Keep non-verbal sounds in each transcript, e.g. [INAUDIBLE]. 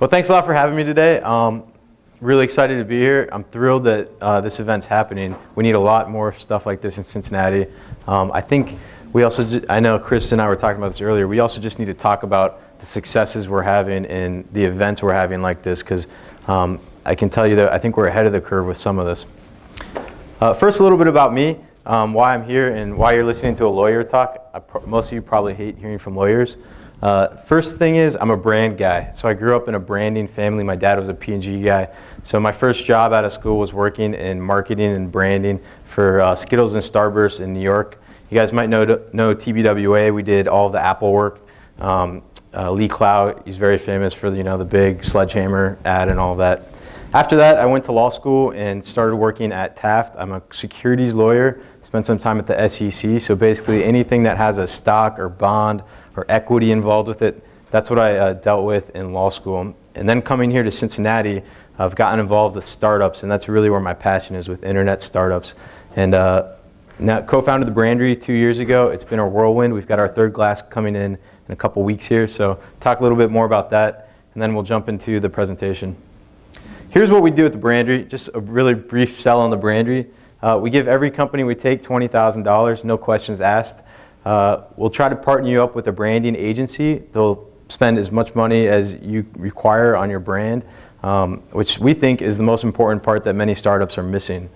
Well, thanks a lot for having me today. Um, really excited to be here. I'm thrilled that uh, this event's happening. We need a lot more stuff like this in Cincinnati. Um, I think we also, I know Chris and I were talking about this earlier, we also just need to talk about the successes we're having and the events we're having like this because um, I can tell you that I think we're ahead of the curve with some of this. Uh, first, a little bit about me, um, why I'm here and why you're listening to a lawyer talk. Most of you probably hate hearing from lawyers. Uh, first thing is I'm a brand guy. So I grew up in a branding family. My dad was a P&G guy. So my first job out of school was working in marketing and branding for uh, Skittles and Starburst in New York. You guys might know, know TBWA. We did all the Apple work. Um, uh, Lee Clow, he's very famous for you know the big sledgehammer ad and all that. After that, I went to law school and started working at Taft. I'm a securities lawyer. Spent some time at the SEC. So basically, anything that has a stock or bond or equity involved with it. That's what I uh, dealt with in law school. And then coming here to Cincinnati, I've gotten involved with startups, and that's really where my passion is with internet startups. And uh, now co-founded the Brandery two years ago. It's been a whirlwind. We've got our third glass coming in in a couple weeks here. So talk a little bit more about that, and then we'll jump into the presentation. Here's what we do at the Brandery. Just a really brief sell on the Brandery. Uh, we give every company we take $20,000, no questions asked. Uh, we'll try to partner you up with a branding agency. They'll spend as much money as you require on your brand, um, which we think is the most important part that many startups are missing.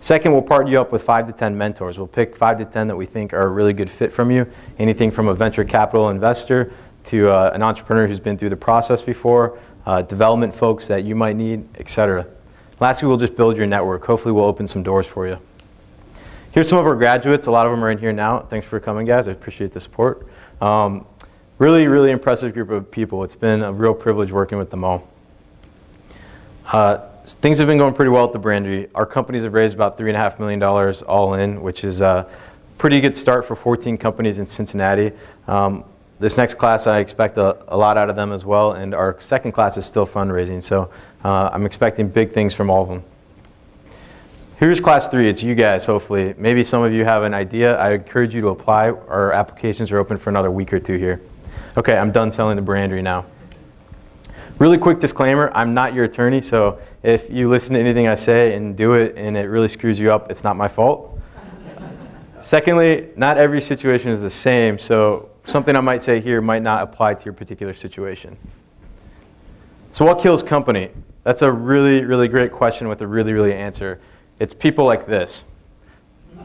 Second, we'll partner you up with five to 10 mentors. We'll pick five to 10 that we think are a really good fit from you. Anything from a venture capital investor to uh, an entrepreneur who's been through the process before, uh, development folks that you might need, et cetera. Lastly, we'll just build your network. Hopefully, we'll open some doors for you. Here's some of our graduates. A lot of them are in here now. Thanks for coming, guys. I appreciate the support. Um, really, really impressive group of people. It's been a real privilege working with them all. Uh, things have been going pretty well at the Brandery. Our companies have raised about $3.5 million all in, which is a pretty good start for 14 companies in Cincinnati. Um, this next class, I expect a, a, lot out of them as well, and our second class is still fundraising, so uh, I'm expecting big things from all of them. Here's class three, it's you guys, hopefully. Maybe some of you have an idea. I encourage you to apply. Our applications are open for another week or two here. Okay, I'm done selling the brandery now. Really quick disclaimer, I'm not your attorney, so if you listen to anything I say and do it and it really screws you up, it's not my fault. Secondly, not every situation is the same, so something I might say here might not apply to your particular situation. So what kills company? That's a really, really great question with a really, really answer. It's people like this. [LAUGHS]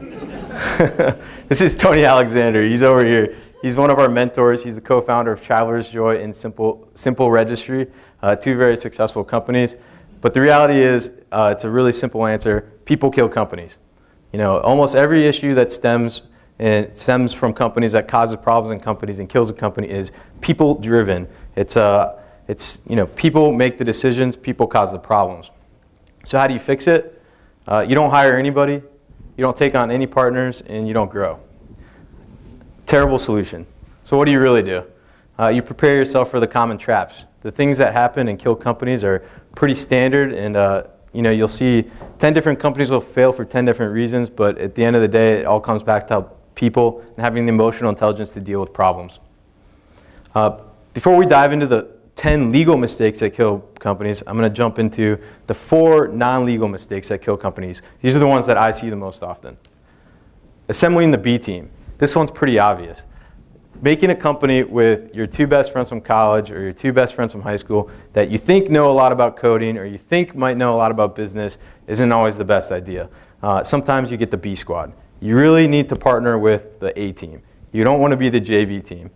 this is Tony Alexander. He's over here. He's one of our mentors. He's the co-founder of Traveler's Joy and Simple, Simple Registry, uh, two very successful companies. But the reality is, uh, it's a really simple answer. People kill companies. You know, almost every issue that stems and stems from companies that causes problems in companies and kills a company is people driven. It's, uh, it's, you know, people make the decisions, people cause the problems. So how do you fix it? Uh, you don't hire anybody, you don't take on any partners, and you don't grow. Terrible solution. So what do you really do? Uh, you prepare yourself for the common traps. The things that happen and kill companies are pretty standard, and uh, you know you'll see 10 different companies will fail for 10 different reasons, but at the end of the day, it all comes back to people and having the emotional intelligence to deal with problems. Uh, before we dive into the 10 legal mistakes that kill companies, I'm going to jump into the four non-legal mistakes that kill companies. These are the ones that I see the most often. Assembling the B team. This one's pretty obvious. Making a company with your two best friends from college or your two best friends from high school that you think know a lot about coding or you think might know a lot about business isn't always the best idea. Uh, sometimes you get the B squad. You really need to partner with the A team. You don't want to be the JV team.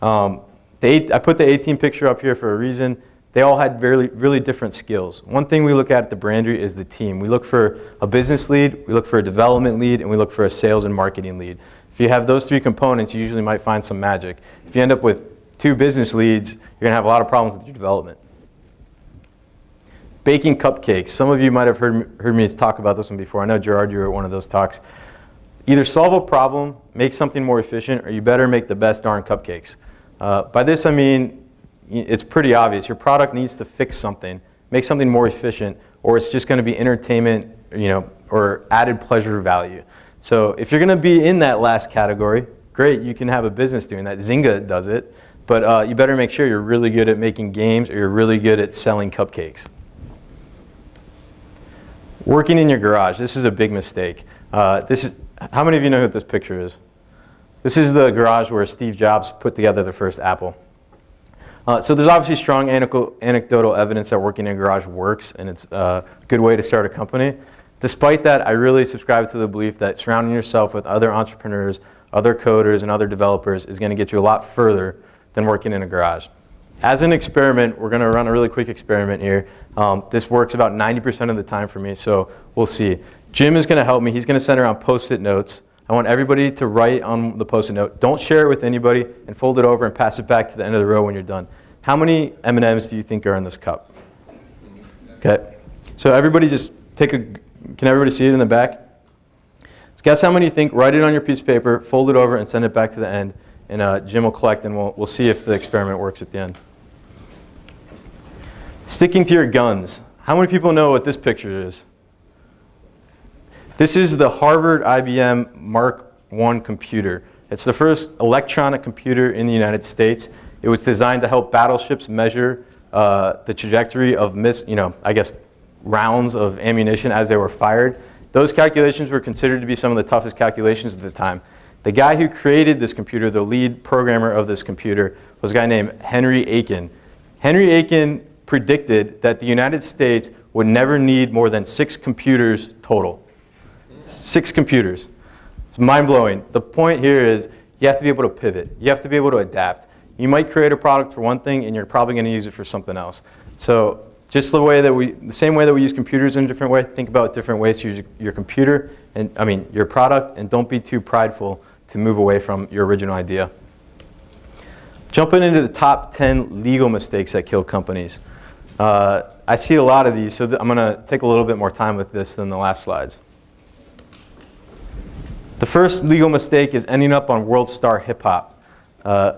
Um, the I put the A-Team picture up here for a reason. They all had really, really different skills. One thing we look at at the Brandery is the team. We look for a business lead, we look for a development lead, and we look for a sales and marketing lead. If you have those three components, you usually might find some magic. If you end up with two business leads, you're going to have a lot of problems with your development. Baking cupcakes. Some of you might have heard, heard me talk about this one before. I know, Gerard, you were at one of those talks. Either solve a problem, make something more efficient, or you better make the best darn cupcakes. Uh, by this I mean it's pretty obvious. Your product needs to fix something, make something more efficient, or it's just going to be entertainment you know, or added pleasure value. So if you're going to be in that last category, great, you can have a business doing that. Zynga does it. but uh, you better make sure you're really good at making games or you're really good at selling cupcakes. Working in your garage, this is a big mistake. Uh, this is, how many of you know what this picture is? This is the garage where Steve Jobs put together the first Apple. Uh, so there's obviously strong anecdotal evidence that working in a garage works and it's a good way to start a company. Despite that, I really subscribe to the belief that surrounding yourself with other entrepreneurs, other coders, and other developers is going to get you a lot further than working in a garage. As an experiment, we're going to run a really quick experiment here. Um, this works about 90% of the time for me, so we'll see. Jim is going to help me. He's going to send around post-it notes. I want everybody to write on the post-it note. Don't share it with anybody and fold it over and pass it back to the end of the row when you're done. How many M&Ms do you think are in this cup? Okay. So everybody just take a, can everybody see it in the back? Let's guess how many you think, write it on your piece of paper, fold it over and send it back to the end. And uh, Jim will collect and we'll, we'll see if the experiment works at the end. Sticking to your guns. How many people know what this picture is? This is the Harvard IBM Mark I computer. It's the first electronic computer in the United States. It was designed to help battleships measure uh, the trajectory of, miss, you know, I guess, rounds of ammunition as they were fired. Those calculations were considered to be some of the toughest calculations at the time. The guy who created this computer, the lead programmer of this computer, was a guy named Henry Aiken. Henry Aiken predicted that the United States would never need more than six computers total. Six computers. It's mind-blowing. The point here is you have to be able to pivot. You have to be able to adapt. You might create a product for one thing and you're probably going to use it for something else. So just the way that we, the same way that we use computers in a different way, think about different ways to use your computer and, I mean, your product and don't be too prideful to move away from your original idea. Jumping into the top 10 legal mistakes that kill companies. Uh, I see a lot of these, so I'm going to take a little bit more time with this than the last slides. The first legal mistake is ending up on World Star Hip Hop. Uh,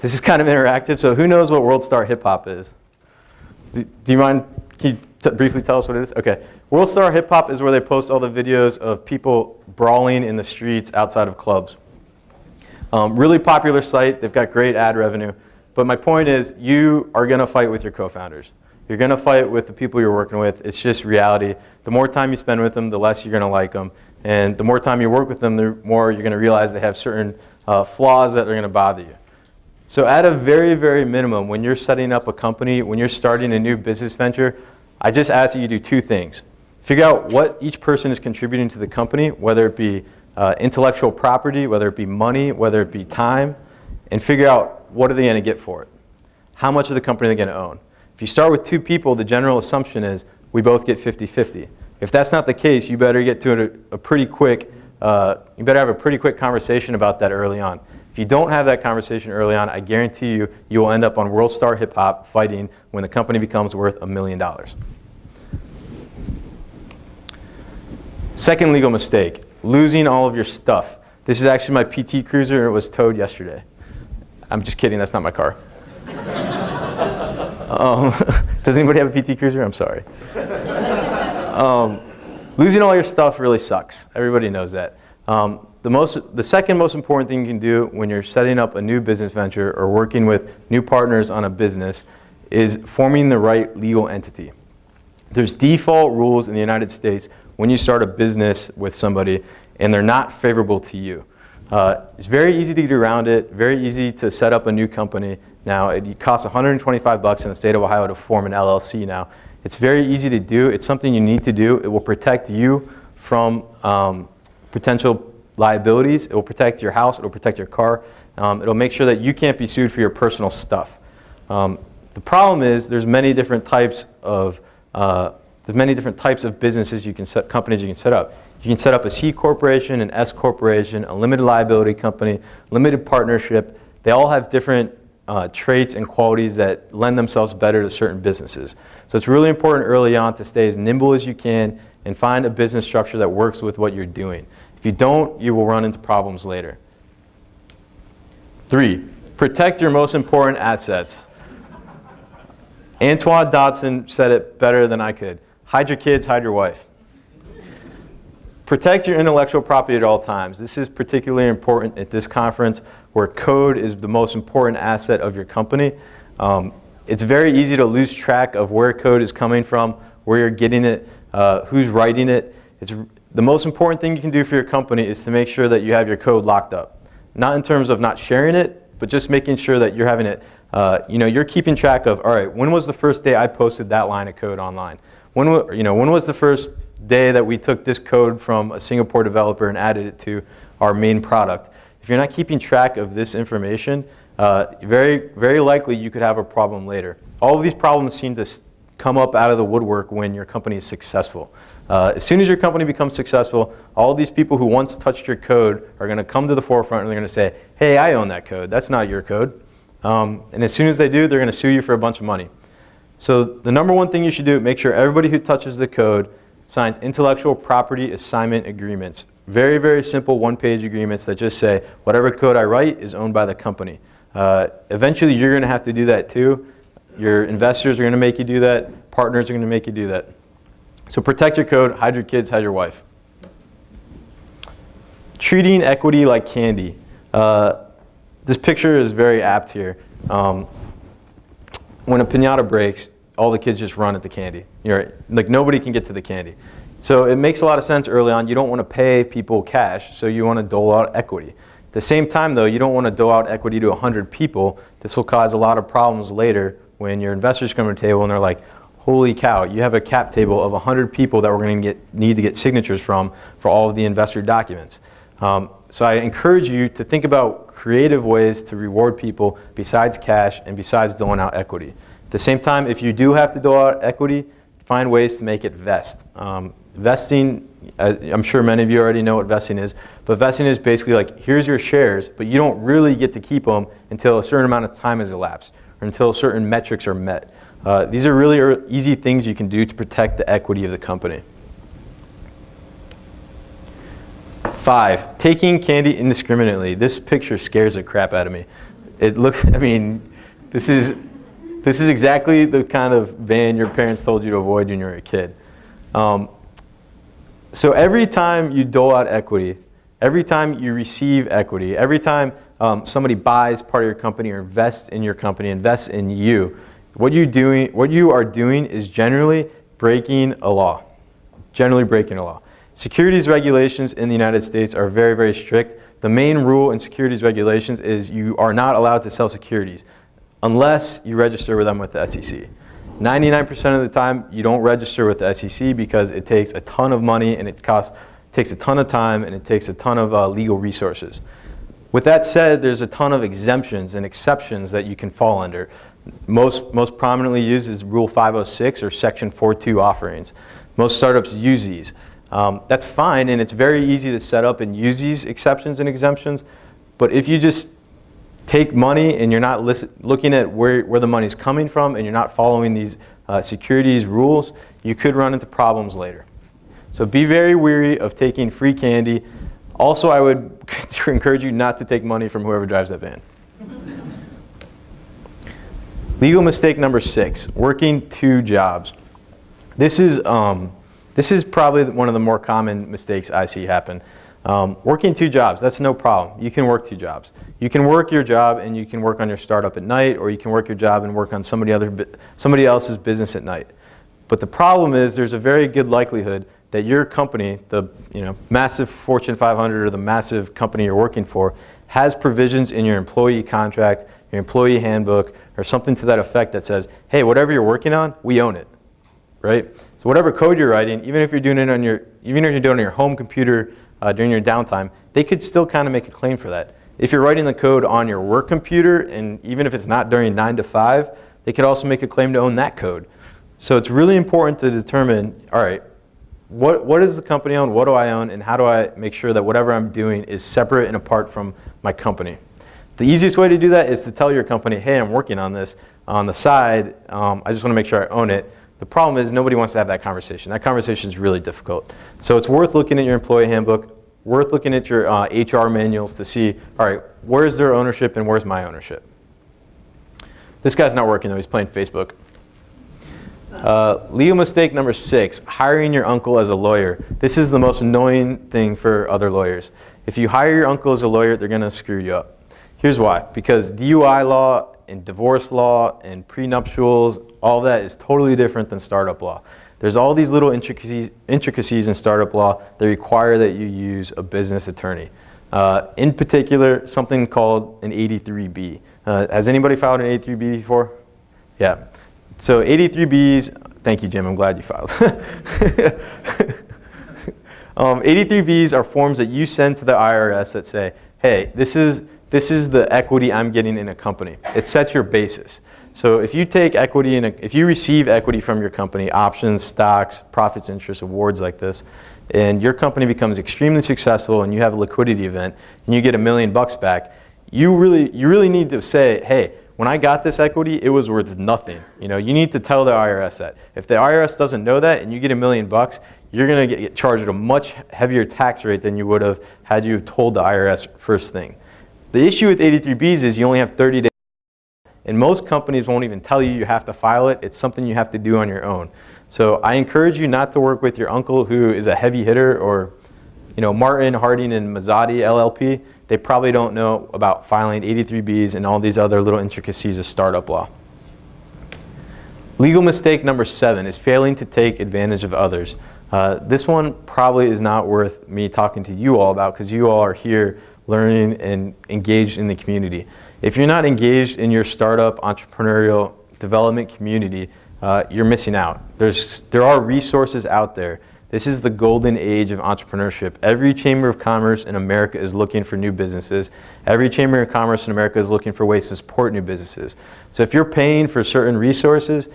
this is kind of interactive, so who knows what World Star Hip Hop is? Do, do you mind, can you briefly tell us what it is? Okay. World Star Hip Hop is where they post all the videos of people brawling in the streets outside of clubs. Um, really popular site. They've got great ad revenue. But my point is, you are going to fight with your co-founders. You're going to fight with the people you're working with. It's just reality. The more time you spend with them, the less you're going to like them. And the more time you work with them, the more you're going to realize they have certain uh, flaws that are going to bother you. So at a very, very minimum, when you're setting up a company, when you're starting a new business venture, I just ask that you do two things. Figure out what each person is contributing to the company, whether it be uh, intellectual property, whether it be money, whether it be time, and figure out what are they going to get for it. How much of the company are they going to own? If you start with two people, the general assumption is we both get 50-50. If that's not the case, you better get to a, a pretty quick, uh, you better have a pretty quick conversation about that early on. If you don't have that conversation early on, I guarantee you, you will end up on World Star Hip Hop fighting when the company becomes worth a million dollars. Second legal mistake, losing all of your stuff. This is actually my PT Cruiser and it was towed yesterday. I'm just kidding, that's not my car. [LAUGHS] Um, [LAUGHS] does anybody have a PT Cruiser? I'm sorry. Um, losing all your stuff really sucks. Everybody knows that. Um, the, most, the second most important thing you can do when you're setting up a new business venture or working with new partners on a business is forming the right legal entity. There's default rules in the United States when you start a business with somebody and they're not favorable to you. Uh, it's very easy to get around it, very easy to set up a new company. Now, it costs 125 bucks in the state of Ohio to form an LLC now. It's very easy to do. It's something you need to do. It will protect you from um, potential liabilities. It will protect your house. It will protect your car. Um, it'll make sure that you can't be sued for your personal stuff. Um, the problem is there's many different types of uh, there's many different types of businesses you can set, companies you can set up. You can set up a C corporation, an S corporation, a limited liability company, limited partnership. They all have different uh, traits and qualities that lend themselves better to certain businesses. So it's really important early on to stay as nimble as you can and find a business structure that works with what you're doing. If you don't, you will run into problems later. Three, protect your most important assets. Antoine Dodson said it better than I could. Hide your kids, hide your wife. Protect your intellectual property at all times. This is particularly important at this conference where code is the most important asset of your company. Um, it's very easy to lose track of where code is coming from, where you're getting it, uh, who's writing it. It's, the most important thing you can do for your company is to make sure that you have your code locked up. Not in terms of not sharing it, but just making sure that you're having it, uh, you know, you're keeping track of, all right, when was the first day I posted that line of code online? When, you know, when was the first day that we took this code from a Singapore developer and added it to our main product. If you're not keeping track of this information, uh, very, very likely you could have a problem later. All of these problems seem to come up out of the woodwork when your company is successful. Uh, as soon as your company becomes successful, all these people who once touched your code are going to come to the forefront and they're going to say, hey, I own that code. That's not your code. Um, and as soon as they do, they're going to sue you for a bunch of money. So the number one thing you should do, make sure everybody who touches the code signs intellectual property assignment agreements. Very, very simple one-page agreements that just say whatever code I write is owned by the company. Uh, eventually, you're going to have to do that too. Your investors are going to make you do that. Partners are going to make you do that. So protect your code, hide your kids, hide your wife. Treating equity like candy. Uh, this picture is very apt here. Um, when a pinata breaks, all the kids just run at the candy. You're, like nobody can get to the candy. So it makes a lot of sense early on. You don't want to pay people cash, so you want to dole out equity. At the same time, though, you don't want to dole out equity to 100 people. This will cause a lot of problems later when your investors come to the table and they're like, holy cow, you have a cap table of 100 people that we're going to get, need to get signatures from for all of the investor documents. Um, so I encourage you to think about creative ways to reward people besides cash and besides doling out equity. At the same time, if you do have to dole out equity, find ways to make it vest. Um, vesting, uh, I'm sure many of you already know what vesting is, but vesting is basically like, here's your shares, but you don't really get to keep them until a certain amount of time has elapsed, or until certain metrics are met. Uh, these are really easy things you can do to protect the equity of the company. Five, taking candy indiscriminately. This picture scares the crap out of me. It looks, [LAUGHS] I mean, this is this is exactly the kind of van your parents told you to avoid when you were a kid. Um, so every time you dole out equity, every time you receive equity, every time um, somebody buys part of your company or invests in your company, invests in you, what you doing, what you are doing is generally breaking a law. Generally breaking a law. Securities regulations in the United States are very, very strict. The main rule in securities regulations is you are not allowed to sell securities unless you register with them with the SEC. 99% of the time, you don't register with the SEC because it takes a ton of money and it costs, takes a ton of time and it takes a ton of uh, legal resources. With that said, there's a ton of exemptions and exceptions that you can fall under. Most, most prominently used is Rule 506 or Section 42 offerings. Most startups use these. Um, that's fine and it's very easy to set up and use these exceptions and exemptions, but if you just take money and you're not looking at where, where the money's coming from and you're not following these uh, securities rules, you could run into problems later. So be very weary of taking free candy. Also, I would [LAUGHS] encourage you not to take money from whoever drives that van. Legal mistake number six, working two jobs. This is, um, this is probably one of the more common mistakes I see happen. Um, working two jobs, that's no problem. You can work two jobs. You can work your job and you can work on your startup at night, or you can work your job and work on somebody, other, somebody else's business at night. But the problem is there's a very good likelihood that your company, the you know, massive Fortune 500 or the massive company you're working for, has provisions in your employee contract, your employee handbook, or something to that effect that says, hey, whatever you're working on, we own it, right? So whatever code you're writing, even if you're doing it on your, even if you're doing it on your home computer uh, during your downtime, they could still kind of make a claim for that. If you're writing the code on your work computer, and even if it's not during 9 to 5, they could also make a claim to own that code. So it's really important to determine, all right, what, what does the company own, what do I own, and how do I make sure that whatever I'm doing is separate and apart from my company. The easiest way to do that is to tell your company, hey, I'm working on this on the side. Um, I just want to make sure I own it. The problem is nobody wants to have that conversation. That conversation is really difficult. So it's worth looking at your employee handbook, worth looking at your uh, HR manuals to see, all right, where's their ownership and where's my ownership? This guy's not working though, he's playing Facebook. Uh, legal mistake number six, hiring your uncle as a lawyer. This is the most annoying thing for other lawyers. If you hire your uncle as a lawyer, they're gonna screw you up. Here's why, because DUI law and divorce law and prenuptials, all that is totally different than startup law. There's all these little intricacies, intricacies in startup law that require that you use a business attorney. Uh, in particular, something called an 83B. Uh, has anybody filed an 83B before? Yeah. So 83Bs, thank you Jim, I'm glad you filed. [LAUGHS] um, 83Bs are forms that you send to the IRS that say, hey, this is, this is the equity I'm getting in a company. It sets your basis. So if you take equity in a, if you receive equity from your company, options, stocks, profits, interest, awards like this, and your company becomes extremely successful and you have a liquidity event and you get a million bucks back, you really, you really need to say, hey, when I got this equity, it was worth nothing. You know, you need to tell the IRS that. If the IRS doesn't know that and you get a million bucks, you're gonna get charged a much heavier tax rate than you would have had you told the IRS first thing. The issue with 83Bs is you only have 30 days and most companies won't even tell you you have to file it. It's something you have to do on your own. So I encourage you not to work with your uncle who is a heavy hitter or you know, Martin, Harding, and Mazzotti LLP. They probably don't know about filing 83Bs and all these other little intricacies of startup law. Legal mistake number seven is failing to take advantage of others. Uh, this one probably is not worth me talking to you all about because you all are here learning and engaged in the community. If you're not engaged in your startup entrepreneurial development community, uh, you're missing out. There's, there are resources out there. This is the golden age of entrepreneurship. Every Chamber of Commerce in America is looking for new businesses. Every Chamber of Commerce in America is looking for ways to support new businesses. So if you're paying for certain resources,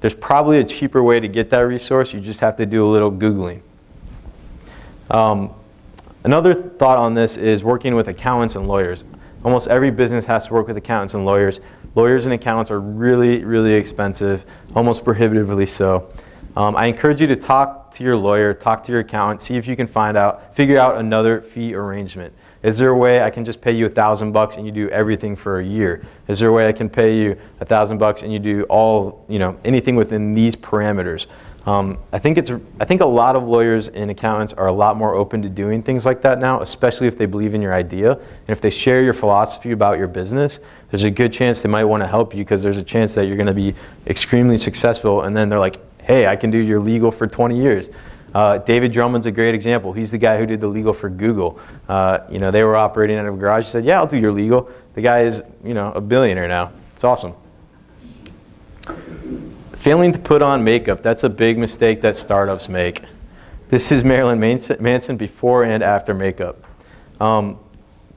there's probably a cheaper way to get that resource. You just have to do a little Googling. Um, another thought on this is working with accountants and lawyers. Almost every business has to work with accountants and lawyers. Lawyers and accountants are really, really expensive, almost prohibitively so. Um, I encourage you to talk to your lawyer, talk to your accountant, see if you can find out, figure out another fee arrangement. Is there a way I can just pay you a thousand bucks and you do everything for a year? Is there a way I can pay you a thousand bucks and you do all, you know, anything within these parameters? Um, I think it's, I think a lot of lawyers and accountants are a lot more open to doing things like that now, especially if they believe in your idea. And if they share your philosophy about your business, there's a good chance they might want to help you because there's a chance that you're going to be extremely successful and then they're like, hey, I can do your legal for 20 years. Uh, David Drummond's a great example. He's the guy who did the legal for Google. Uh, you know, they were operating out of a garage. He said, yeah, I'll do your legal. The guy is, you know, a billionaire now. It's awesome. Failing to put on makeup, that's a big mistake that startups make. This is Marilyn Manson before and after makeup. Um,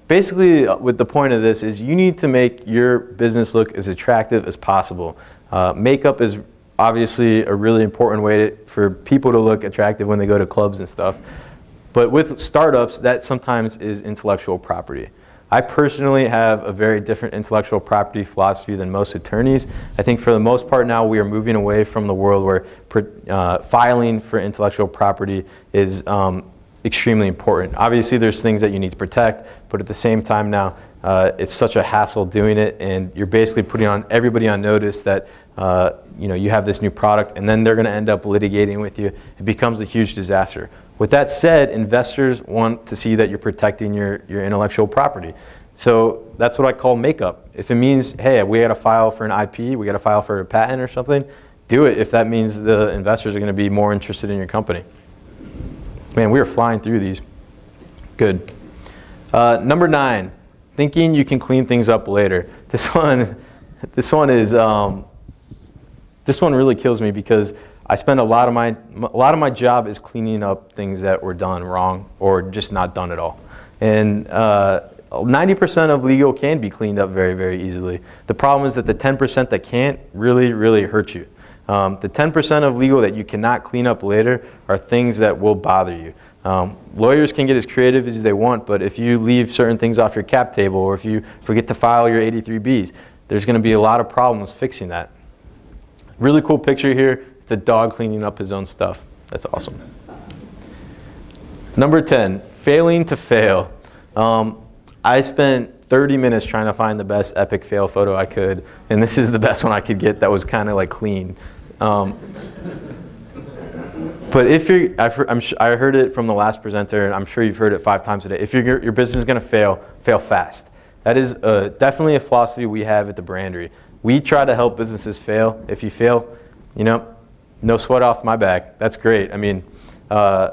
basically, uh, with the point of this is you need to make your business look as attractive as possible. Uh, makeup is obviously a really important way to, for people to look attractive when they go to clubs and stuff. But with startups, that sometimes is intellectual property. I personally have a very different intellectual property philosophy than most attorneys. I think for the most part now we are moving away from the world where uh, filing for intellectual property is um, extremely important. Obviously there's things that you need to protect, but at the same time now uh, it's such a hassle doing it and you're basically putting on everybody on notice that uh, you know, you have this new product and then they're going to end up litigating with you. It becomes a huge disaster. With that said, investors want to see that you're protecting your, your intellectual property. So that's what I call makeup. If it means, hey, we got to file for an IP, we got to file for a patent or something, do it if that means the investors are going to be more interested in your company. Man, we are flying through these. Good. Uh, number nine, thinking you can clean things up later. This [LAUGHS] one, this one is, um, this one really kills me because I spend a lot of my, a lot of my job is cleaning up things that were done wrong or just not done at all. And 90% uh, of legal can be cleaned up very, very easily. The problem is that the 10% that can't really, really hurt you. Um, the 10% of legal that you cannot clean up later are things that will bother you. Um, lawyers can get as creative as they want, but if you leave certain things off your cap table or if you forget to file your 83Bs, there's going to be a lot of problems fixing that. Really cool picture here. It's a dog cleaning up his own stuff. That's awesome. Number 10, failing to fail. Um, I spent 30 minutes trying to find the best epic fail photo I could, and this is the best one I could get that was kind of like clean. Um, but if you're, I've heard, I heard it from the last presenter, and I'm sure you've heard it five times a day. If your your business is going to fail, fail fast. That is uh, definitely a philosophy we have at the Brandery. We try to help businesses fail. If you fail, you know, no sweat off my back. That's great. I mean, uh,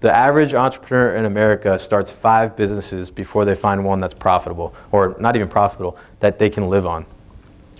the average entrepreneur in America starts five businesses before they find one that's profitable, or not even profitable, that they can live on.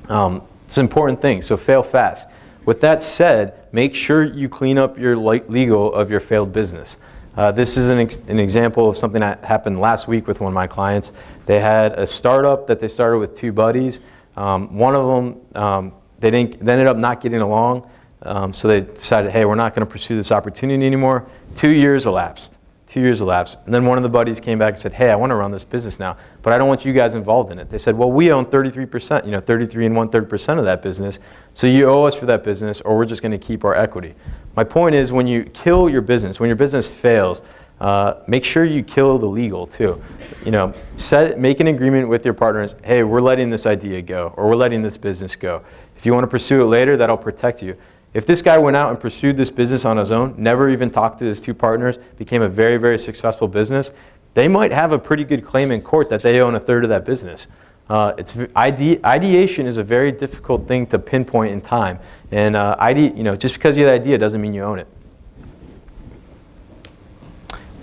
Um, it's an important thing, so fail fast. With that said, make sure you clean up your legal of your failed business. Uh, this is an, ex an, example of something that happened last week with one of my clients. They had a startup that they started with two buddies. Um, one of them, um, they, didn't, they ended up not getting along, um, so they decided, hey, we're not going to pursue this opportunity anymore. Two years elapsed. Two years elapsed. And then one of the buddies came back and said, hey, I want to run this business now, but I don't want you guys involved in it. They said, well, we own 33%, you know, 33 and one third percent of that business, so you owe us for that business or we're just going to keep our equity. My point is when you kill your business, when your business fails, uh, make sure you kill the legal too. You know, set, make an agreement with your partners, hey, we're letting this idea go or we're letting this business go. If you want to pursue it later, that'll protect you. If this guy went out and pursued this business on his own, never even talked to his two partners, became a very, very successful business, they might have a pretty good claim in court that they own a third of that business. Uh, it's ide ideation is a very difficult thing to pinpoint in time, and uh, ide you know just because you have the idea doesn't mean you own it.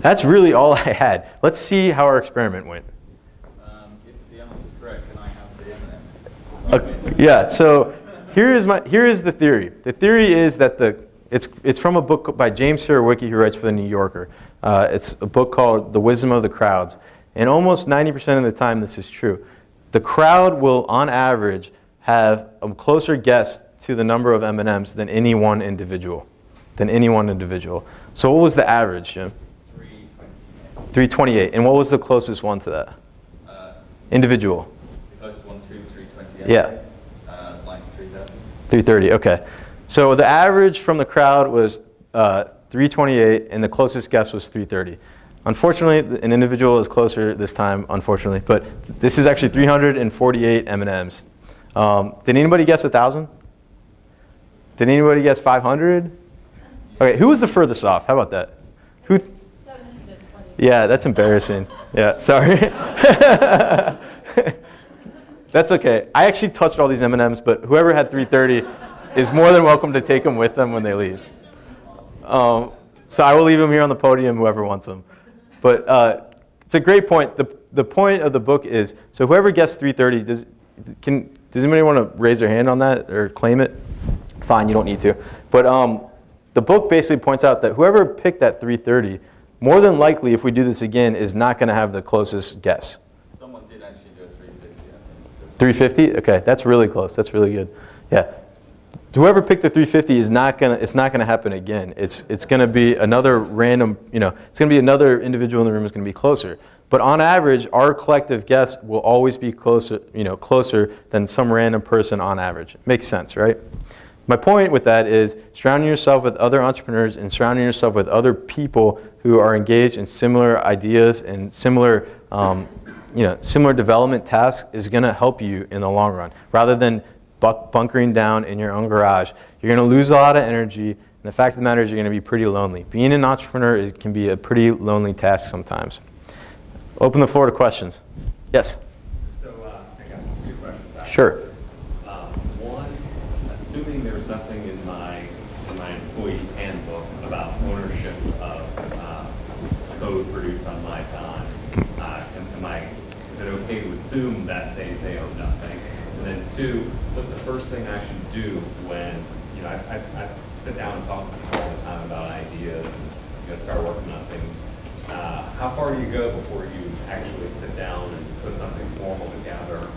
That's really all [LAUGHS] I had. Let's see how our experiment went. Um, if the answer is correct, can I have the? Uh, yeah. So here is, my, here is the theory. The theory is that the, it's, it's from a book by James Surowiecki who writes for The New Yorker. Uh, it's a book called The Wisdom of the Crowds. And almost 90% of the time this is true. The crowd will, on average, have a closer guess to the number of M&Ms than any one individual. Than any one individual. So what was the average, Jim? 328. 328. And what was the closest one to that? Uh, individual. The closest one to 328? Yeah. 330, okay. So the average from the crowd was uh, 328 and the closest guess was 330. Unfortunately, an individual is closer this time, unfortunately, but this is actually 348 M&Ms. Um, did anybody guess 1,000? Did anybody guess 500? Okay, who was the furthest off? How about that? Who? yeah, that's embarrassing. Yeah, sorry. [LAUGHS] [LAUGHS] That's okay. I actually touched all these M&Ms, but whoever had 330 is more than welcome to take them with them when they leave. Um, so I will leave them here on the podium, whoever wants them. But uh, it's a great point. The, the point of the book is, so whoever gets 330, does, can, does anybody want to raise their hand on that or claim it? Fine, you don't need to. But um, the book basically points out that whoever picked that 330, more than likely, if we do this again, is not going to have the closest guess. 350? Okay, that's really close. That's really good. Yeah. Whoever picked the 350 is not gonna. It's not gonna happen again. It's it's gonna be another random. You know, it's gonna be another individual in the room is gonna be closer. But on average, our collective guess will always be closer. You know, closer than some random person on average. Makes sense, right? My point with that is surrounding yourself with other entrepreneurs and surrounding yourself with other people who are engaged in similar ideas and similar um, you know, similar development task is going to help you in the long run. Rather than bunkering down in your own garage, you're going to lose a lot of energy. And the fact of the matter is you're going to be pretty lonely. Being an entrepreneur it can be a pretty lonely task sometimes. Open the floor to questions. Yes? So uh, I got two questions. Sure. Um, one, assuming there's nothing in my, in my employee handbook about ownership of uh, code produced on my time, uh, am, am I it okay to assume that they, they own nothing? And then two, what's the first thing I should do when, you know, I, I, I sit down and talk all the time about ideas and you know, start working on things. Uh, how far do you go before you actually sit down and put something formal together?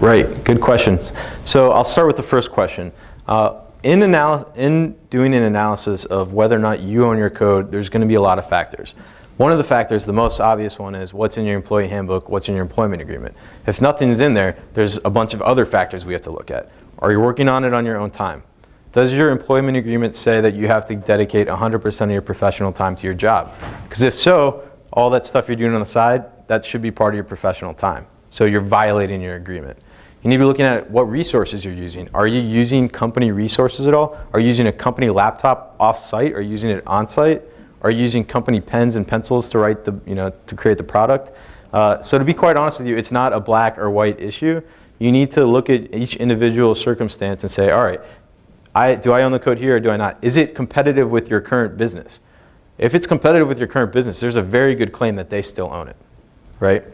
Right, good questions. So I'll start with the first question. Uh, in, in doing an analysis of whether or not you own your code, there's going to be a lot of factors. One of the factors, the most obvious one, is what's in your employee handbook, what's in your employment agreement. If nothing's in there, there's a bunch of other factors we have to look at. Are you working on it on your own time? Does your employment agreement say that you have to dedicate 100% of your professional time to your job? Because if so, all that stuff you're doing on the side, that should be part of your professional time. So you're violating your agreement. You need to be looking at what resources you're using. Are you using company resources at all? Are you using a company laptop off-site? Using it on-site? Are using company pens and pencils to write the, you know, to create the product? Uh, so to be quite honest with you, it's not a black or white issue. You need to look at each individual circumstance and say, all right, I, do I own the code here or do I not? Is it competitive with your current business? If it's competitive with your current business, there's a very good claim that they still own it, right?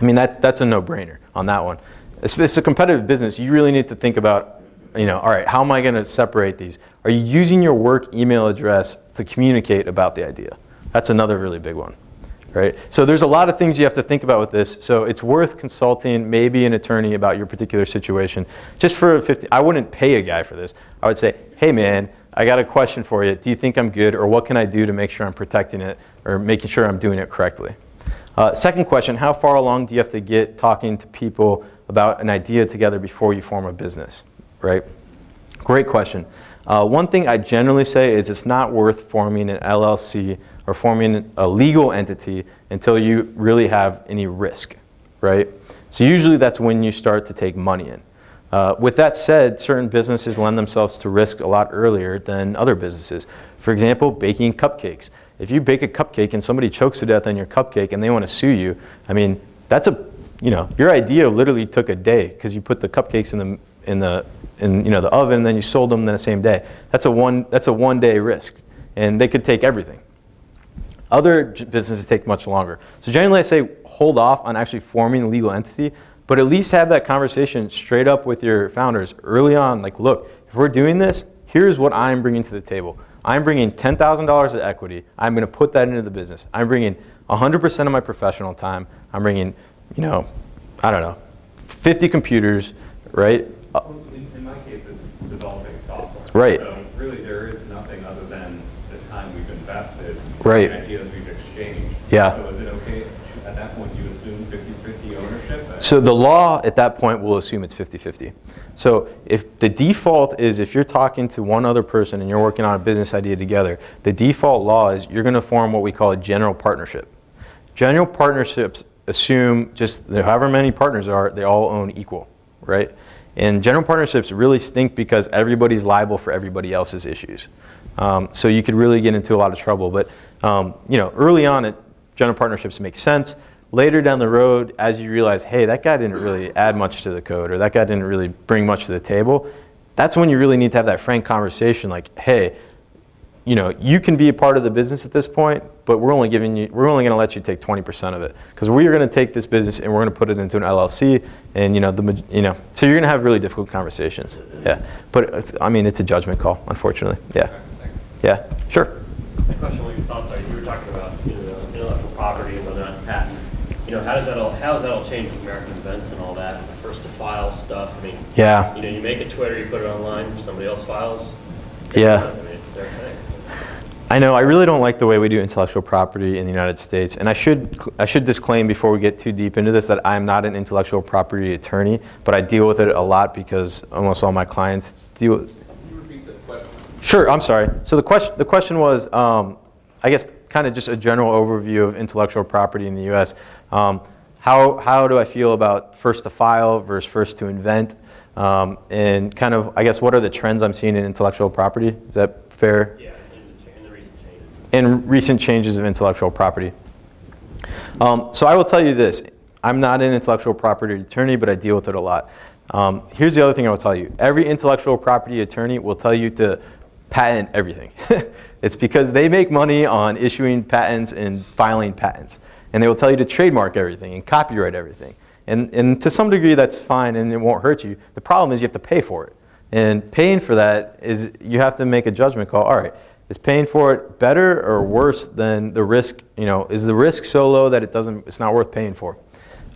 I mean, that, that's a no-brainer on that one. If it's a competitive business, you really need to think about, you know, all right, how am I going to separate these? Are you using your work email address to communicate about the idea? That's another really big one, right? So there's a lot of things you have to think about with this. So it's worth consulting maybe an attorney about your particular situation. Just for 50, I wouldn't pay a guy for this. I would say, hey man, I got a question for you. Do you think I'm good or what can I do to make sure I'm protecting it or making sure I'm doing it correctly? Uh, second question, how far along do you have to get talking to people about an idea together before you form a business, right? Great question. Uh, one thing I generally say is it's not worth forming an LLC or forming a legal entity until you really have any risk, right? So usually that's when you start to take money in. Uh, with that said, certain businesses lend themselves to risk a lot earlier than other businesses. For example, baking cupcakes. If you bake a cupcake and somebody chokes to death on your cupcake and they want to sue you, I mean, that's a, you know, your idea literally took a day because you put the cupcakes in the, in the, in, you know, the oven then you sold them the same day. That's a one, that's a one day risk and they could take everything. Other businesses take much longer. So generally I say hold off on actually forming a legal entity, but at least have that conversation straight up with your founders early on. Like, look, if we're doing this, here's what I'm bringing to the table. I'm bringing $10,000 of equity. I'm going to put that into the business. I'm bringing 100% of my professional time. I'm bringing, you know, I don't know, 50 computers, right? Uh, In in my case, it's developing software. Right. So really, there is nothing other than the time we've invested. Right. and Ideas we've exchanged. Yeah. So is it okay, at that point, you assume 50/50 ownership? So the law at that point will assume it's 50-50. So if the default is if you're talking to one other person and you're working on a business idea together, the default law is you're going to form what we call a general partnership. General partnerships assume just however many partners are, they all own equal, right? And general partnerships really stink because everybody's liable for everybody else's issues. Um, so you could really get into a lot of trouble. But um, you know, early on, it, general partnerships make sense. Later down the road, as you realize, hey, that guy didn't really add much to the code, or that guy didn't really bring much to the table, that's when you really need to have that frank conversation. Like, hey, you know, you can be a part of the business at this point, but we're only giving you, we're only going to let you take 20% of it because we're going to take this business and we're going to put it into an LLC, and you know, the, you know, so you're going to have really difficult conversations. Yeah, but it's- I mean, it's a judgment call, unfortunately. Yeah, yeah, sure. My question, what your thoughts are, you were talking about, you know, intellectual property and whether or not patent. You know, how does that all, how does that all change with America Invents and all that, the first to file stuff? I mean, Yeah. you know, you make a Twitter, you put it online, somebody else files. Yeah. I mean, it's their thing. I know, I really don't like the way we do intellectual property in the United States. And I should, I should disclaim before we get too deep into this that I'm not an intellectual property attorney, but I deal with it a lot because almost all my clients deal, Can you repeat the question? Sure, I'm sorry. So the question, the question was, um, I guess, kind of just a general overview of intellectual property in the U.S. Um, how, how do I feel about first to file versus first to invent? Um, and kind of, I guess, what are the trends I'm seeing in intellectual property? Is that fair? Yeah, in the, cha- in the recent changes. And recent changes of intellectual property. Um, so I will tell you this, I'm not an intellectual property attorney, but I deal with it a lot. Um, here's the other thing I will tell you. Every intellectual property attorney will tell you to patent everything. [LAUGHS] it's because they make money on issuing patents and filing patents. And they will tell you to trademark everything and copyright everything. And, and to some degree that's fine and it won't hurt you. The problem is you have to pay for it. And paying for that is you have to make a judgment call. All right, is paying for it better or worse than the risk? You know, is the risk so low that it doesn't, it's not worth paying for?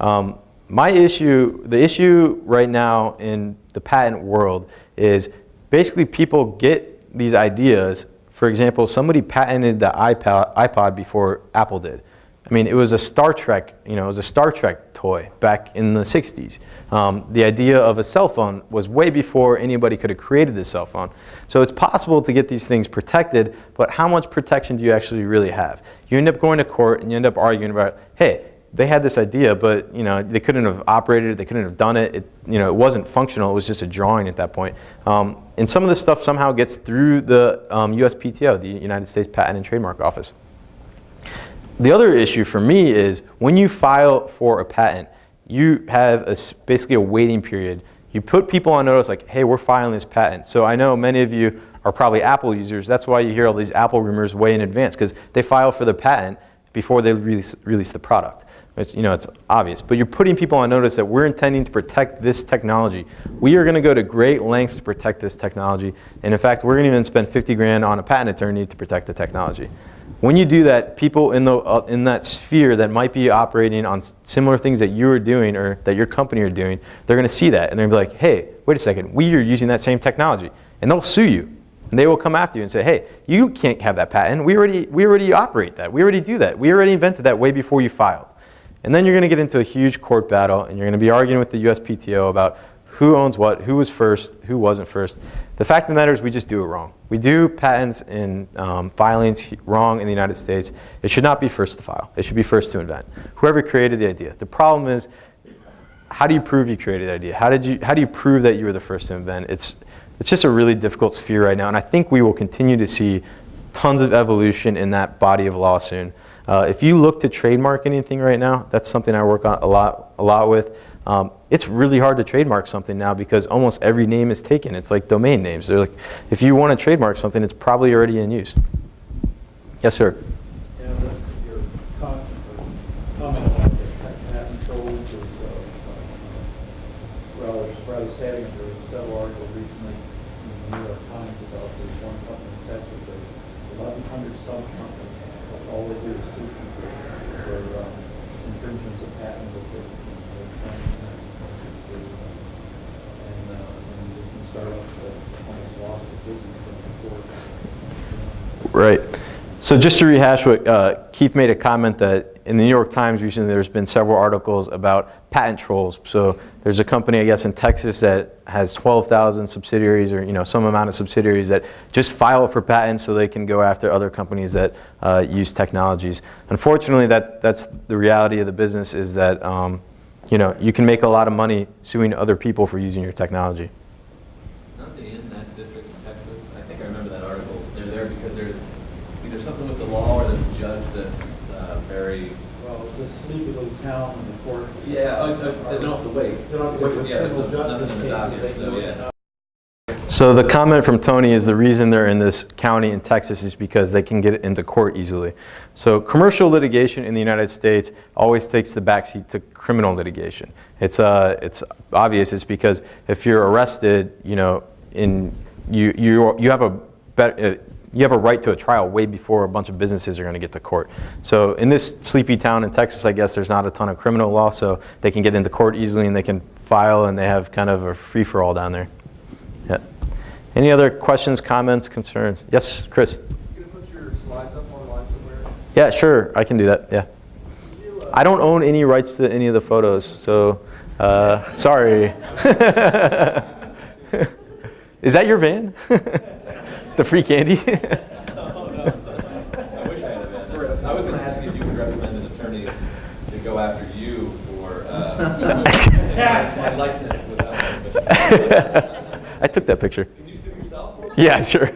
Um, my issue, the issue right now in the patent world is basically people get these ideas. For example, somebody patented the iPod, iPod before Apple did. I mean, it was a Star Trek, you know, it was a Star Trek toy back in the 60s. Um, the idea of a cell phone was way before anybody could have created this cell phone. So it's possible to get these things protected, but how much protection do you actually really have? You end up going to court and you end up arguing about, hey, they had this idea, but you know they couldn't have operated it, they couldn't have done it. it you know, it wasn't functional. It was just a drawing at that point. Um, and some of this stuff somehow gets through the um, USPTO, the United States Patent and Trademark Office. The other issue for me is when you file for a patent, you have a basically a waiting period. You put people on notice like, hey, we're filing this patent. So I know many of you are probably Apple users. That's why you hear all these Apple rumors way in advance because they file for the patent before they release, release the product. It's, you know, it's obvious. But you're putting people on notice that we're intending to protect this technology. We are going to go to great lengths to protect this technology. And in fact, we're going to even spend 50 grand on a patent attorney to protect the technology. When you do that, people in, the, uh, in that sphere that might be operating on similar things that you are doing or that your company are doing, they're going to see that and they're going to be like, hey, wait a second, we are using that same technology. And they'll sue you. And they will come after you and say, hey, you can't have that patent. We already, we already operate that. We already do that. We already invented that way before you filed. And then you're going to get into a huge court battle and you're going to be arguing with the USPTO about who owns what, who was first, who wasn't first. The fact of the matter is we just do it wrong. We do patents and um, filings wrong in the United States. It should not be first to file. It should be first to invent. Whoever created the idea. The problem is, how do you prove you created the idea? How, did you, how do you prove that you were the first to invent? It's, it's just a really difficult sphere right now, and I think we will continue to see tons of evolution in that body of law soon. Uh, if you look to trademark anything right now, that's something I work on a lot, a lot with. Um, it's really hard to trademark something now because almost every name is taken. It's like domain names. They're like, if you want to trademark something, it's probably already in use. Yes, sir. Yeah, the- your con- comment about the pa- patent trolls is uh, uh, rather, rather sad. There was several articles recently in the New York Times about this one company in Texas, there's eleven hundred sub-companies. That's all they do is sue people for um, infringements of patents that they're, they're trying to, uh, and, uh, and just can start off, uh, almost lost the business from the court. Right. So just to rehash what uh, Keith made a comment that in the New York Times recently there's been several articles about patent trolls. So there's a company, I guess, in Texas that has 12,000 subsidiaries or you know some amount of subsidiaries that just file for patents so they can go after other companies that uh, use technologies. Unfortunately, that, that's the reality of the business is that um, you know you can make a lot of money suing other people for using your technology. Aren't they in that district in Texas? I think I remember that article. They're there because there's either something with the law or there's a judge that's uh, very. Well, it's a sleepy little town and the courts. Yeah, they don't have to. They don't have to Wait, wait. yeah, there's Criminal no- justice nothing in the docket, so, yeah. So the comment from Tony is the reason they're in this county in Texas is because they can get it into court easily. So commercial litigation in the United States always takes the backseat to criminal litigation. It's, uh, it's obvious. It's because if you're arrested, you know, in, you, you, you have a better, uh, you have a right to a trial way before a bunch of businesses are going to get to court. So in this sleepy town in Texas, I guess there's not a ton of criminal law, so they can get into court easily and they can file and they have kind of a free-for-all down there. Yeah. Any other questions, comments, concerns? Yes, Chris? You put your slides up online somewhere? Yeah, sure, I can do that, yeah. You, uh, I don't own any rights to any of the photos, so, uh, sorry. [LAUGHS] Is that your van? [LAUGHS] The free candy? [LAUGHS] I wish I had a van. I was going to ask you if you could recommend an attorney to go after you for uh, [LAUGHS] my likeness without. [LAUGHS] I took that picture. Can you sue yourself? Yeah, sure.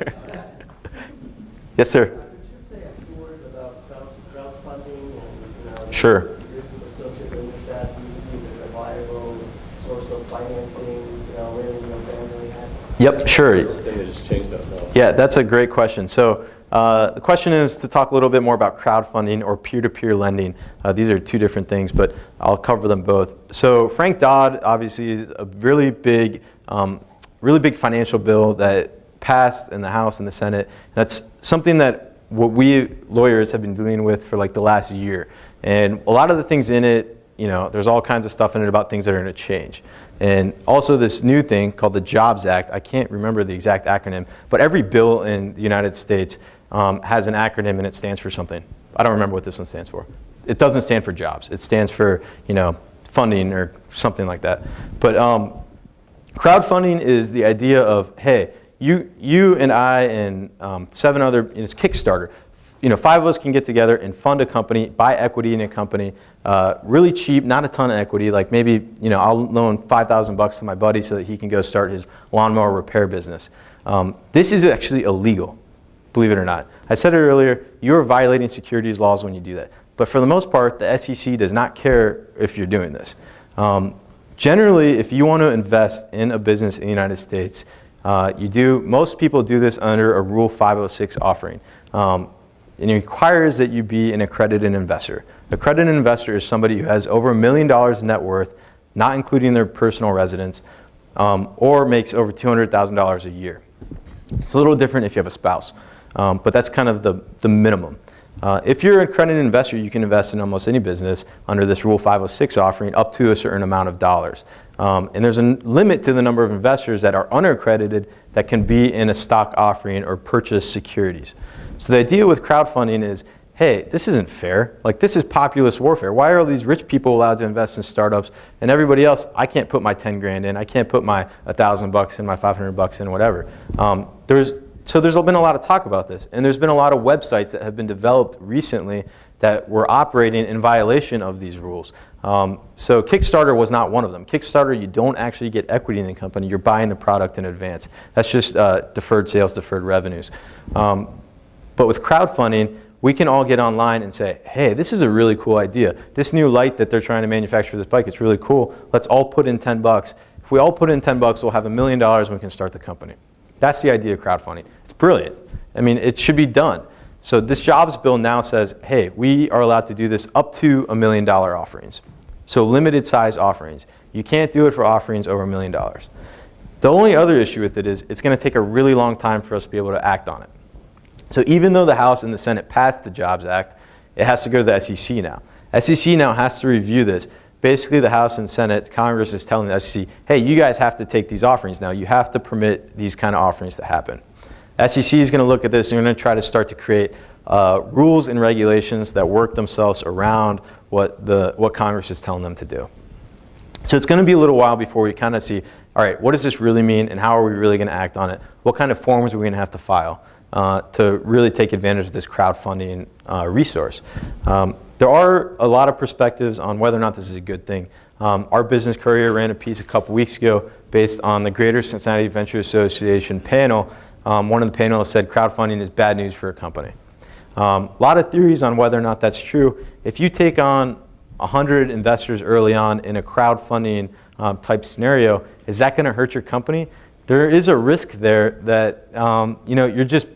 Yes, sir. Could you say a few words about crowd- crowdfunding and, you know, Sure. the risks associated with that? Do you see it as a viable source of financing, you know, when, you know, family has? Yep, sure. They just that. Yeah, that's a great question. So uh, the question is to talk a little bit more about crowdfunding or peer-to-peer lending. Uh, these are two different things, but I'll cover them both. So Frank Dodd obviously is a really big, um, really big financial bill that passed in the House and the Senate. That's something that what we lawyers have been dealing with for like the last year. And a lot of the things in it you know, there's all kinds of stuff in it about things that are going to change. And also this new thing called the Jobs Act, I can't remember the exact acronym, but every bill in the United States um, has an acronym and it stands for something. I don't remember what this one stands for. It doesn't stand for jobs. It stands for, you know, funding or something like that. But um, crowdfunding is the idea of, hey, you, you and I and um, seven other, it's Kickstarter, you know, five of us can get together and fund a company, buy equity in a company, uh, really cheap, not a ton of equity. Like maybe, you know, I'll loan 5,000 bucks to my buddy so that he can go start his lawnmower repair business. Um, this is actually illegal, believe it or not. I said it earlier, you're violating securities laws when you do that. But for the most part, the SEC does not care if you're doing this. Um, generally, if you want to invest in a business in the United States, uh, you do, most people do this under a Rule 506 offering. Um, and it requires that you be an accredited investor. Accredited investor is somebody who has over a million dollars in net worth, not including their personal residence, um, or makes over $200,000 a year. It's a little different if you have a spouse, um, but that's kind of the, the minimum. Uh, if you're an accredited investor, you can invest in almost any business under this Rule 506 offering up to a certain amount of dollars. Um, and there's a limit to the number of investors that are unaccredited that can be in a stock offering or purchase securities. So the idea with crowdfunding is, hey, this isn't fair. Like this is populist warfare. Why are all these rich people allowed to invest in startups and everybody else, I can't put my 10 grand in, I can't put my 1,000 bucks in, my 500 bucks in, whatever. Um, there's, so there's been a lot of talk about this. And there's been a lot of websites that have been developed recently that were operating in violation of these rules. Um, so Kickstarter was not one of them. Kickstarter, you don't actually get equity in the company. You're buying the product in advance. That's just uh, deferred sales, deferred revenues. Um, but with crowdfunding, we can all get online and say, hey, this is a really cool idea. This new light that they're trying to manufacture for this bike, it's really cool. Let's all put in 10 bucks. If we all put in 10 bucks, we'll have a million dollars and we can start the company. That's the idea of crowdfunding. It's brilliant. I mean, it should be done. So this jobs bill now says, hey, we are allowed to do this up to a million dollar offerings. So limited size offerings. You can't do it for offerings over a million dollars. The only other issue with it is it's going to take a really long time for us to be able to act on it. So even though the House and the Senate passed the Jobs Act, it has to go to the SEC now. SEC now has to review this. Basically, the House and Senate, Congress is telling the SEC, hey, you guys have to take these offerings now. You have to permit these kind of offerings to happen. SEC is going to look at this and they're going to try to start to create uh, rules and regulations that work themselves around what, the, what Congress is telling them to do. So it's going to be a little while before we kind of see, all right, what does this really mean and how are we really going to act on it? What kind of forms are we going to have to file uh, to really take advantage of this crowdfunding uh, resource? Um, there are a lot of perspectives on whether or not this is a good thing. Um, our business courier ran a piece a couple weeks ago based on the Greater Cincinnati Venture Association panel um, one of the panelists said crowdfunding is bad news for a company. Um, a lot of theories on whether or not that's true. If you take on 100 investors early on in a crowdfunding um, type scenario, is that going to hurt your company? There is a risk there that um, you know you're just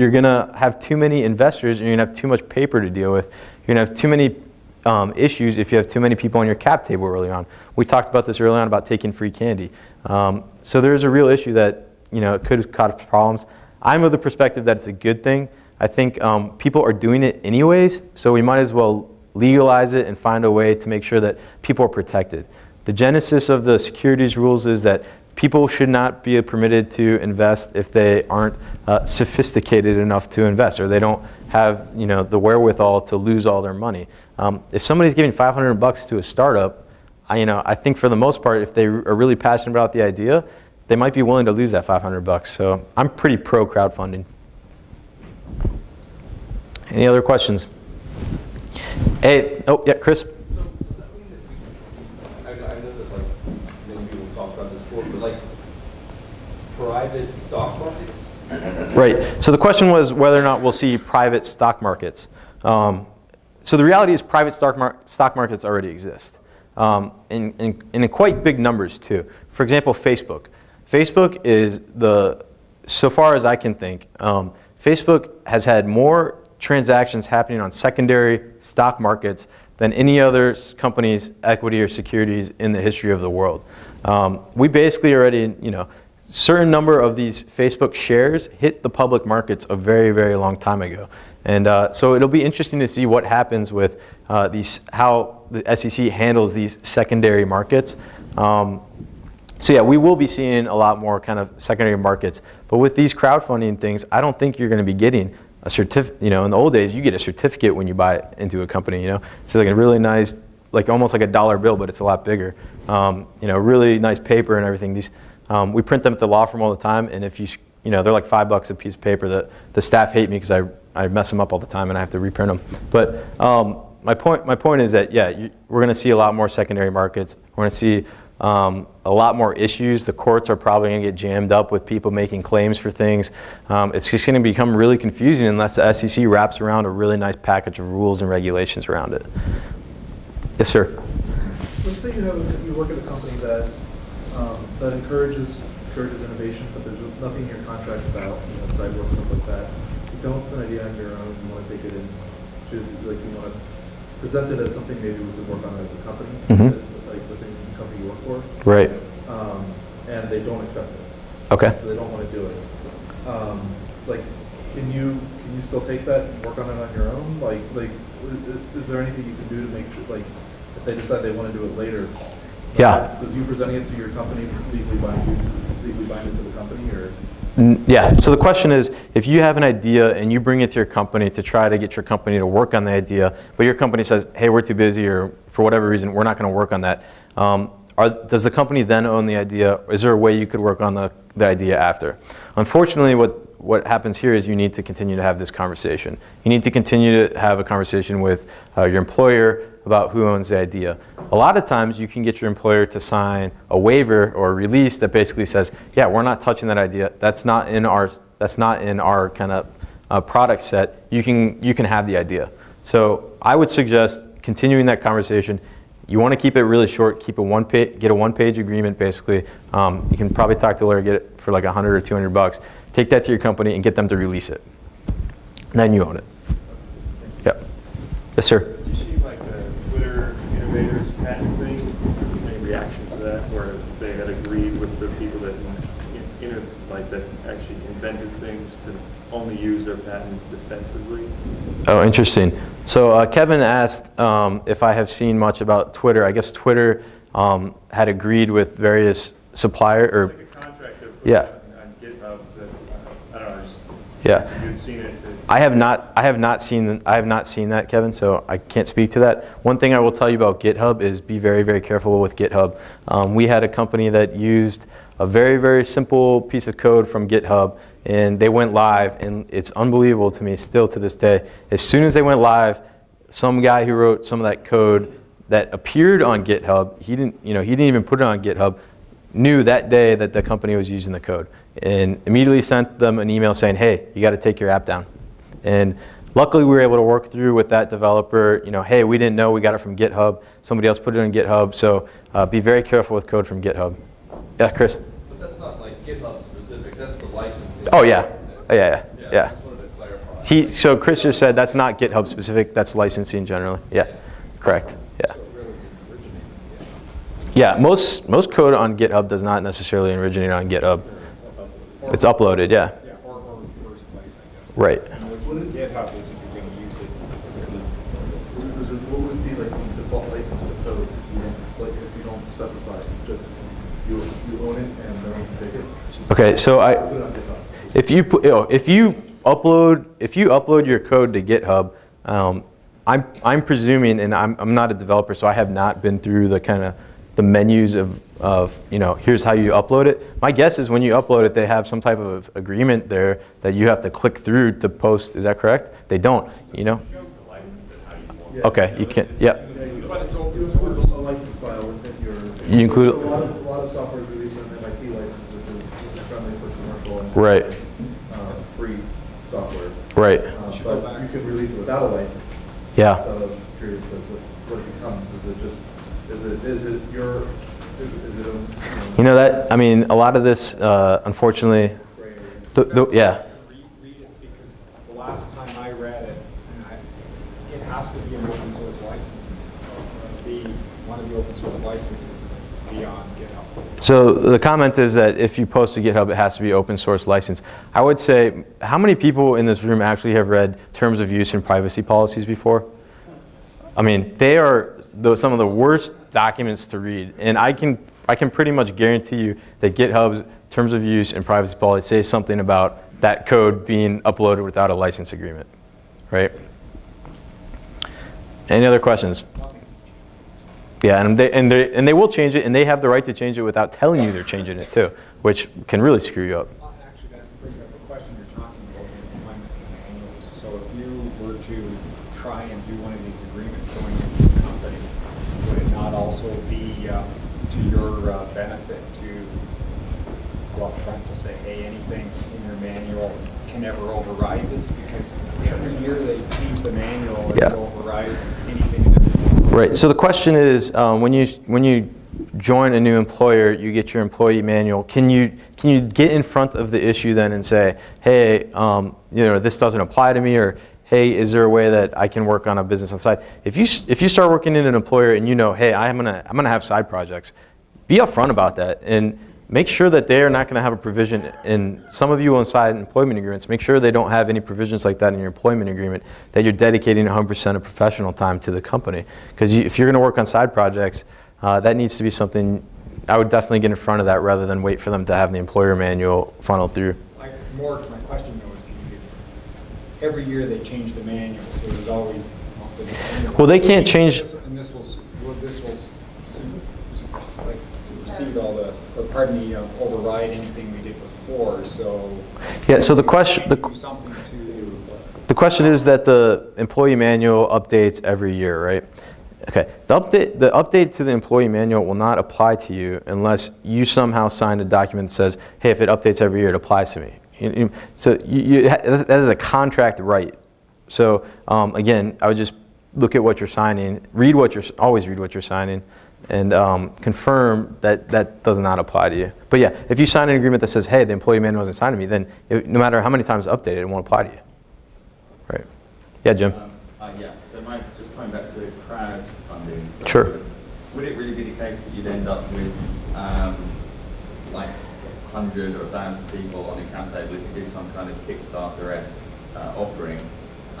you're going to have too many investors and you're going to have too much paper to deal with. You're going to have too many um, issues if you have too many people on your cap table early on. We talked about this early on about taking free candy. Um, so there is a real issue that you know, it could cause problems. I'm of the perspective that it's a good thing. I think um, people are doing it anyways, so we might as well legalize it and find a way to make sure that people are protected. The genesis of the securities rules is that people should not be permitted to invest if they aren't uh, sophisticated enough to invest or they don't have you know, the wherewithal to lose all their money. Um, if somebody's giving 500 bucks to a startup, I, you know, I think for the most part, if they are really passionate about the idea, they might be willing to lose that 500 bucks. So I'm pretty pro crowdfunding. Any other questions? Hey, oh yeah, Chris. So does that mean that we, I, I know that like many people talk about this before, but like private stock markets? Right. So the question was whether or not we'll see private stock markets. Um, so the reality is private stock, mar stock markets already exist. Um, in, in, in quite big numbers too. For example, Facebook. Facebook is the, so far as I can think, um, Facebook has had more transactions happening on secondary stock markets than any other company's equity or securities in the history of the world. Um, we basically already, you know, certain number of these Facebook shares hit the public markets a very, very long time ago. And uh, so it'll be interesting to see what happens with uh, these, how the SEC handles these secondary markets. Um, so yeah, we will be seeing a lot more kind of secondary markets. But with these crowdfunding things, I don't think you're going to be getting a certificate. You know, in the old days, you get a certificate when you buy into a company. You know, it's like a really nice, like almost like a dollar bill, but it's a lot bigger. Um, you know, really nice paper and everything. These um, we print them at the law firm all the time, and if you you know they're like five bucks a piece of paper. The the staff hate me because I I mess them up all the time and I have to reprint them. But um, my point, my point is that, yeah, you, we're going to see a lot more secondary markets. We're going to see um, a lot more issues. The courts are probably going to get jammed up with people making claims for things. Um, it's just going to become really confusing unless the SEC wraps around a really nice package of rules and regulations around it. Yes, sir. Let's say you have, you work at a company that, that encourages, encourages innovation, but there's nothing in your contract about, you know, work, stuff like that. You come up with an idea on your own, you wanna take it in, to, like, you wanna present it as something maybe we could work on as a company, Mhm. like within the company you work for. Right. Um, and they don't accept it. Okay. So they don't wanna do it. Um, like, can you, can you still take that and work on it on your own? Like, like, i- i- is there anything you can do to make sure, like, if they decide they wanna do it later? Yeah. Does you presenting it to your company legally bind you, legally bind it to the company, or? Yeah, so the question is, if you have an idea and you bring it to your company to try to get your company to work on the idea, but your company says, hey, we're too busy, or for whatever reason, we're not going to work on that, um, are, does the company then own the idea? Is there a way you could work on the, the idea after? Unfortunately, what, what happens here is you need to continue to have this conversation. You need to continue to have a conversation with uh, your employer about who owns the idea. A lot of times you can get your employer to sign a waiver or a release that basically says, yeah, we're not touching that idea. That's not in our, that's not in our kind of uh, product set. You can, you can have the idea. So I would suggest continuing that conversation. You want to keep it really short, keep a one page, get a one page agreement basically. Um, you can probably talk to a lawyer, get it for like 100 or 200 bucks. Take that to your company and get them to release it. Then you own it. Yep. Yes, sir. Did you see like the Twitter innovators patent thing? Any reaction to that, where they had agreed with the people that, like, that actually invented things to only use their patents defensively? Oh, interesting. So uh, Kevin asked um, if I have seen much about Twitter. I guess Twitter um, had agreed with various supplier or like a contract of. Yeah. On GitHub that, uh, I don't know, just. Yeah. if You'd seen it. I have not. I have not seen. I have not seen that, Kevin. So I can't speak to that. One thing I will tell you about GitHub is be very, very careful with GitHub. Um, we had a company that used a very, very simple piece of code from GitHub, and they went live, and it's unbelievable to me still to this day. As soon as they went live, some guy who wrote some of that code that appeared on GitHub, he didn't. You know, he didn't even put it on GitHub. Knew that day that the company was using the code, and immediately sent them an email saying, "Hey, you got to take your app down." And luckily, we were able to work through with that developer. You know, hey, we didn't know we got it from GitHub. Somebody else put it on GitHub. So uh, be very careful with code from GitHub. Yeah, Chris. But that's not like GitHub specific, that's the. Oh yeah, Oh, yeah, yeah, yeah. to clarify. He so Chris just said that's not GitHub specific. That's licensing generally. Yeah, correct. Yeah. Most most code on GitHub does not necessarily originate on GitHub. It's uploaded. Yeah. Yeah, or, or place, I guess. Right. What is GitHub is if you're gonna use it. What would be like the default license for code, you like, if you don't specify, just, you, you own it and no can take it? Okay, so I. If you put, oh, if you upload if you upload your code to GitHub, um, I'm I'm presuming, and I'm I'm not a developer, so I have not been through the kind of the menus of of you know here's how you upload it. My guess is when you upload it, they have some type of agreement there that you have to click through to post. Is that correct? They don't. You know. Yeah. Okay, you can. Yep. Yeah, you you include a license file within your. You include- A lot of, a lot of software is released an MIT license, which is which is friendly for commercial and. Right. uh, Free software. Right. Uh, But you can release it without a license. Yeah. So I'm curious of what, what it becomes. Is it just, is it, is it your, is it, is it a? You know that. I mean, a lot of this, uh, unfortunately. The, the, yeah. Read, read it, because the last time I read it, I, it has to be an open source license. The, one of the open source licenses beyond GitHub. So the comment is that if you post to GitHub, it has to be open source license. I would say, how many people in this room actually have read terms of use and privacy policies before? I mean, they are the, some of the worst documents to read, and I can I can pretty much guarantee you that GitHub's terms of use and privacy policy say something about that code being uploaded without a license agreement, right? Any other questions? Yeah, and they, and, they, and they will change it, and they have the right to change it without telling you they're changing it too, which can really screw you up. Well, Actually, that brings up the question you're talking about, the employment manuals. So if uh, to your uh, benefit to go up front to say, hey, anything in your manual can never override this? Because every year they change the manual and it Yeah. overrides anything and everything. Right. So the question is, um, when you when you join a new employer, you get your employee manual. Can you can you get in front of the issue then and say, hey, um, you know, this doesn't apply to me, or hey, is there a way that I can work on a business on the side? If you if you start working in an employer and you know, hey, I'm gonna I'm gonna have side projects, be upfront about that and make sure that they are not going to have a provision in some of you on side employment agreements make sure they don't have any provisions like that in your employment agreement that you're dedicating 100% of professional time to the company. Because if you're going to work on side projects uh, that needs to be something i would definitely get in front of that rather than wait for them to have the employer manual funnel through. Like, more to my question though is, you every year they change the manual, so there's always. Well, they can't change- And this will, will, this will like supersede all the, pardon me, um, override anything we did before, so. yeah so the question the, to. The question is that the employee manual updates every year, right? Okay, the update, the update to the employee manual will not apply to you unless you somehow sign a document that says, hey, if it updates every year, it applies to me. You- you- So you, you, that is a contract right. So um, again, I would just look at what you're signing, read what you're, always read what you're signing, and um, confirm that that does not apply to you. But yeah, if you sign an agreement that says, hey, the employee manual wasn't signed to me, then it, no matter how many times it's updated, it won't apply to you. Right. Yeah, Jim. Um, uh, Yeah, so Mike, just coming back to crowdfunding. Sure. Would it really be the case that you'd end up with um, like 100 or 1,000 people on a cap table if you did some kind of Kickstarter-esque uh, offering?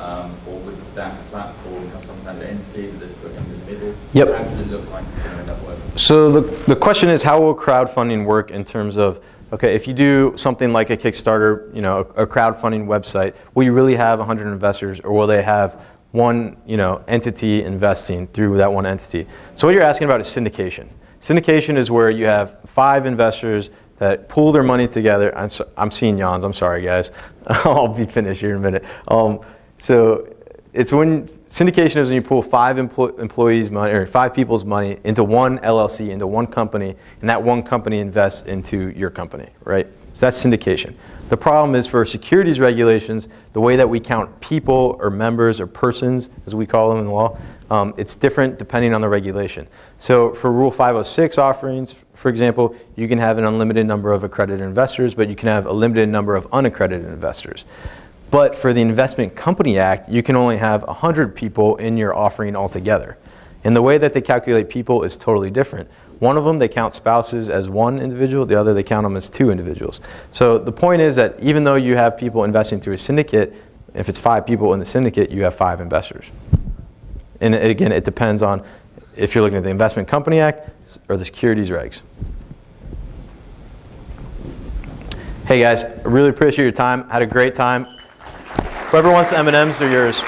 Um, Or would that platform have some kind of entity that they'd put in the middle? Yep. How does it look like it's going to end up working? So the, the question is, how will crowdfunding work in terms of, okay, if you do something like a Kickstarter, you know, a, a crowdfunding website, will you really have 100 investors, or will they have one, you know, entity investing through that one entity? So what you're asking about is syndication. Syndication is where you have five investors that pool their money together. I'm, so, I'm seeing yawns. I'm sorry, guys. [LAUGHS] I'll be finished here in a minute. Um, so it's when syndication is when you pull five emplo- employees' money or five people's money into one LLC, into one company, and that one company invests into your company, right? So that's syndication. The problem is for securities regulations, the way that we count people or members or persons, as we call them in the law, um, it's different depending on the regulation. So for Rule 506 offerings, for example, you can have an unlimited number of accredited investors, but you can have a limited number of unaccredited investors. But for the Investment Company Act, you can only have 100 people in your offering altogether. And the way that they calculate people is totally different. One of them, they count spouses as one individual, the other, they count them as two individuals. So the point is that even though you have people investing through a syndicate, if it's five people in the syndicate, you have five investors. And again, it depends on if you're looking at the Investment Company Act or the securities regs. Hey guys, I really appreciate your time. Had a great time. Whoever wants the M&Ms, they're yours.